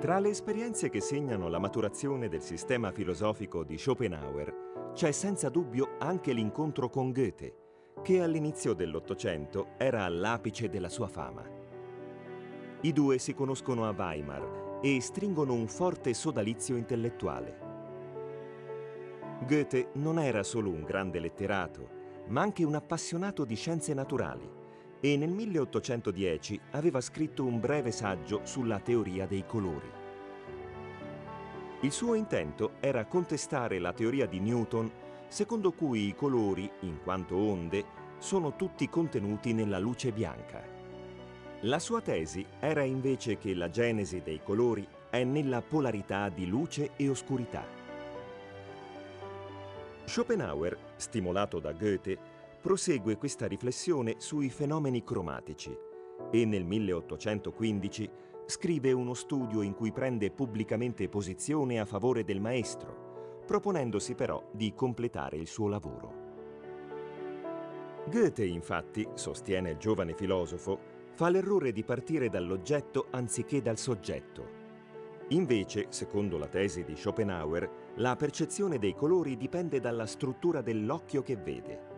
Tra le esperienze che segnano la maturazione del sistema filosofico di Schopenhauer c'è senza dubbio anche l'incontro con Goethe, che all'inizio dell'Ottocento era all'apice della sua fama. I due si conoscono a Weimar e stringono un forte sodalizio intellettuale. Goethe non era solo un grande letterato, ma anche un appassionato di scienze naturali e nel 1810 aveva scritto un breve saggio sulla teoria dei colori. Il suo intento era contestare la teoria di Newton secondo cui i colori, in quanto onde, sono tutti contenuti nella luce bianca. La sua tesi era invece che la genesi dei colori è nella polarità di luce e oscurità. Schopenhauer, stimolato da Goethe, prosegue questa riflessione sui fenomeni cromatici e nel 1815 scrive uno studio in cui prende pubblicamente posizione a favore del maestro, proponendosi però di completare il suo lavoro. Goethe, infatti, sostiene il giovane filosofo, fa l'errore di partire dall'oggetto anziché dal soggetto. Invece, secondo la tesi di Schopenhauer, la percezione dei colori dipende dalla struttura dell'occhio che vede.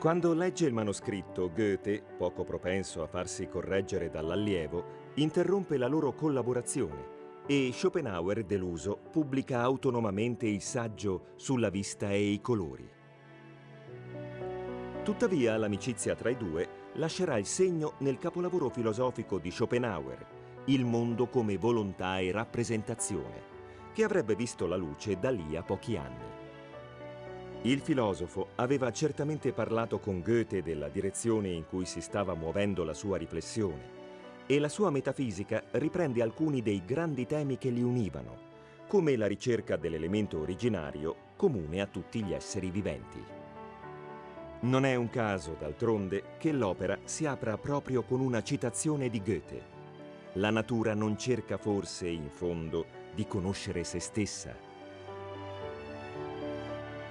Quando legge il manoscritto, Goethe, poco propenso a farsi correggere dall'allievo, interrompe la loro collaborazione e Schopenhauer, deluso, pubblica autonomamente il saggio sulla vista e i colori. Tuttavia l'amicizia tra i due lascerà il segno nel capolavoro filosofico di Schopenhauer, Il mondo come volontà e rappresentazione, che avrebbe visto la luce da lì a pochi anni. Il filosofo aveva certamente parlato con Goethe della direzione in cui si stava muovendo la sua riflessione e la sua metafisica riprende alcuni dei grandi temi che li univano, come la ricerca dell'elemento originario comune a tutti gli esseri viventi. Non è un caso, d'altronde, che l'opera si apra proprio con una citazione di Goethe. La natura non cerca forse, in fondo, di conoscere se stessa,